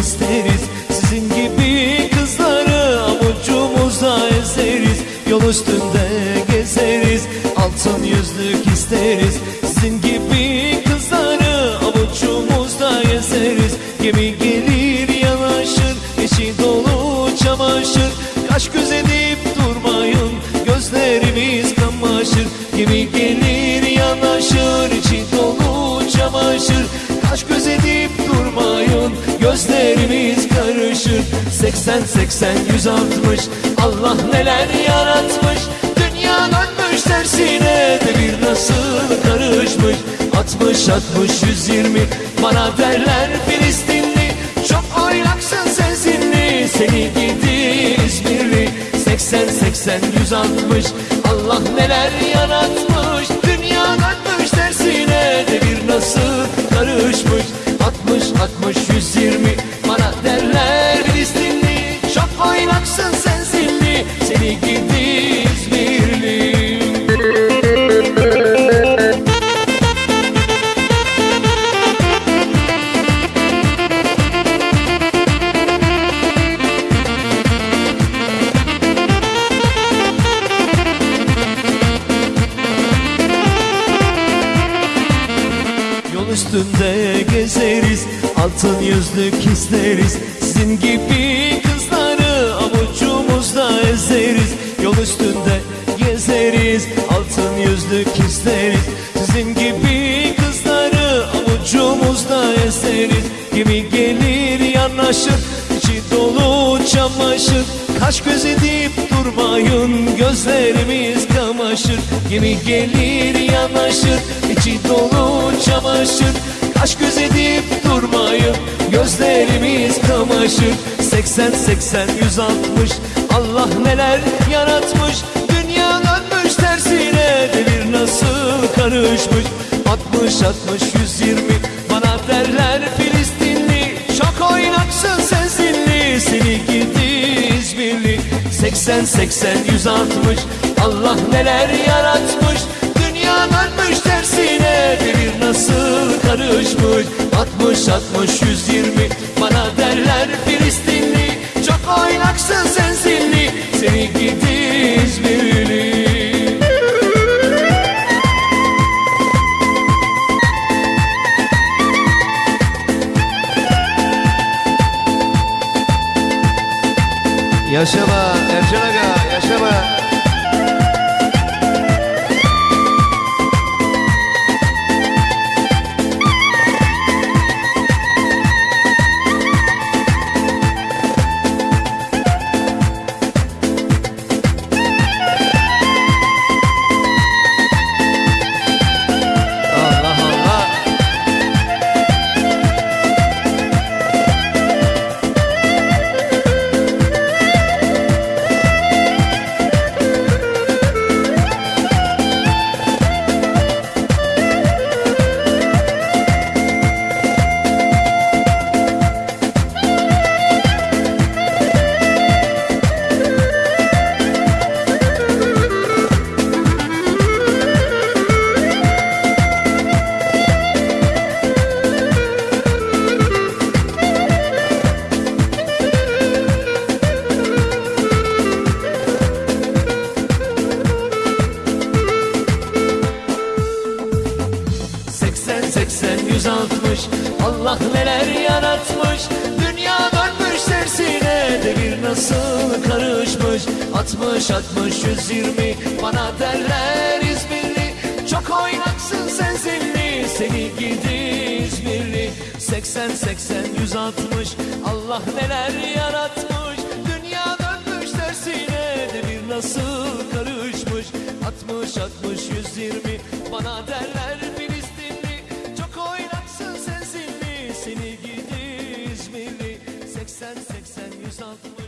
isteriz. Sizin gibi kızları avucumuzda ezeriz. Yol üstünde gezeriz Altın yüzlük isteriz. Sizin gibi kızları avucumuzda ezeriz. Gemi gelir yanaşır içi dolu çamaşır. Kaş göz gözlerimiz karışır. 80 80 160 Allah neler yaratmış. Dünya dönmüş tersine devir nasıl karışmış. 60 60 120 bana derler Filistinli. Çok oynaksın sensinli seni gidi İzmirli. 80 80 160 Allah neler yaratmış. Dünya dönmüş tersine devir nasıl üstünde gezeriz Altın yüzlük isteriz Sizin gibi kızları avucumuzda ezeriz. Yol üstünde gezeriz Altın yüzlük isteriz Sizin gibi kızları avucumuzda ezeriz. Gemi gelir yanaşır içi dolu çamaşır. Kaş göz edip durmayın gözlerimiz kamaşır. Gemi gelir yanaşır içi dolu çamaşır Kaş göz edip durmayın gözlerimiz kamaşır. 80 80 160 Allah neler yaratmış. Dünya dönmüş tersine devir nasıl karışmış. 60 60 120 bana derler Filistinli. Çok oynaksın sensinli seni gidi İzmirli 80 80 160 Allah neler yaratmış. Dünya dönmüş tersine karışmış 60 60 120 bana derler Filistinli Çok oynaksın sensinli seni gidi İzmirli Yaşama Ercan Aga. Allah yüz altmış Allah neler yaratmış. Dünya dönmüş tersine devir nasıl karışmış. Altmış altmış yüz yirmi bana derler İzmirli. Çok oynaksın sen zilli seni gidi İzmirli. Seksen seksen yüz altmış Allah neler yaratmış. Dünya dönmüş tersine devir nasıl karışmış. 60 60 120 bana derler oynaksın